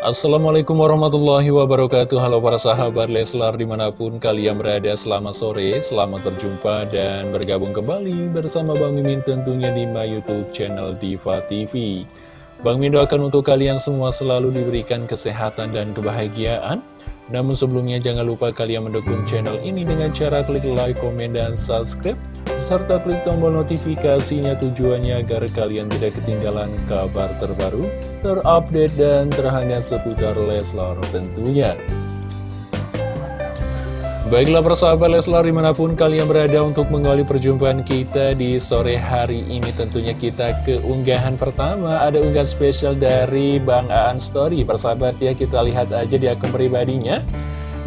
Assalamualaikum warahmatullahi wabarakatuh. Halo para sahabat Leslar di mana pun kalian berada Selamat sore, selamat berjumpa dan bergabung kembali bersama Bang Mimin tentunya di my youtube channel Diva TV Bang Mimin doakan untuk kalian semua selalu diberikan kesehatan dan kebahagiaan namun sebelumnya jangan lupa kalian mendukung channel ini dengan cara klik like, komen, dan subscribe serta klik tombol notifikasinya tujuannya agar kalian tidak ketinggalan kabar terbaru, terupdate, dan terhangat seputar Leslar tentunya. Baiklah persahabat Leslar di mana pun kalian berada untuk mengawali perjumpaan kita di sore hari ini Tentunya kita ke unggahan pertama. Ada unggahan spesial dari Bang Aan Story. Persahabat ya kita lihat aja di akun pribadinya.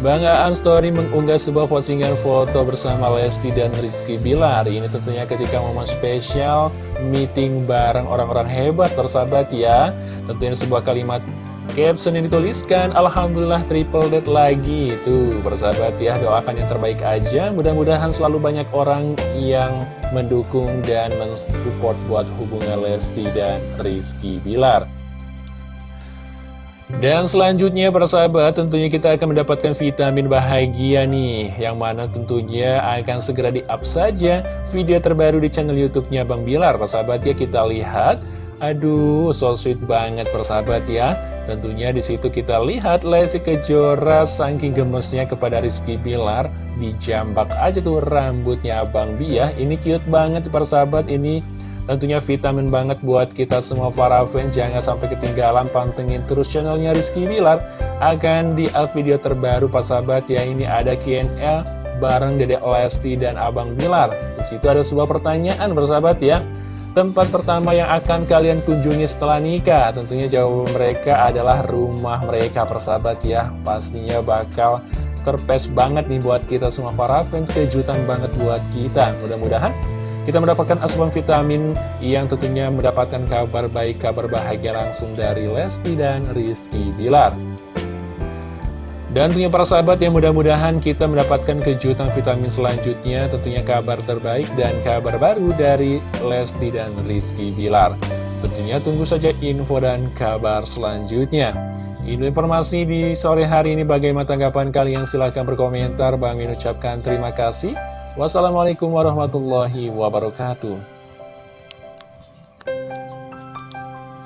Bang Aan Story mengunggah sebuah postingan foto bersama Lesti dan Rizky Bilar. Ini tentunya ketika momen spesial meeting bareng orang-orang hebat persahabat ya. Tentunya sebuah kalimat Caption yang dituliskan, Alhamdulillah triple dead lagi. Tuh, bersahabat ya, doakan yang terbaik aja. Mudah-mudahan selalu banyak orang yang mendukung dan mensupport buat hubungan Lesti dan Rizky Bilar. Dan selanjutnya para tentunya kita akan mendapatkan vitamin bahagia nih Yang mana tentunya akan segera di-up saja video terbaru di channel youtube-nya Bang Bilar Para ya kita lihat Aduh, so sweet banget persahabat ya. Tentunya di situ kita lihat Lesti Kejora saking gemesnya kepada Rizky Bilar dijambak aja tuh rambutnya Abang Bia. Ini cute banget persahabat ini. Tentunya vitamin banget buat kita semua para fans Jangan sampai ketinggalan pantengin terus channelnya Rizky Bilar Akan di up video terbaru persahabat ya Ini ada KNL bareng Dedek Lesti dan Abang Bilar Di situ ada sebuah pertanyaan persahabat ya Tempat pertama yang akan kalian kunjungi setelah nikah. Tentunya jawaban mereka adalah rumah mereka persahabat ya. Pastinya bakal surprise banget nih buat kita semua. Para fans Kejutan banget buat kita. Mudah-mudahan kita mendapatkan asupan vitamin yang tentunya mendapatkan kabar baik, kabar bahagia langsung dari Lesti dan Rizky Bilar dan tentunya para sahabat yang mudah-mudahan kita mendapatkan kejutan vitamin selanjutnya Tentunya kabar terbaik dan kabar baru dari Lesti dan Rizky Bilar. Tentunya tunggu saja info dan kabar selanjutnya. Ini informasi di sore hari ini. Bagaimana tanggapan kalian? Silahkan berkomentar. Bang ucapkan terima kasih. Wassalamualaikum warahmatullahi wabarakatuh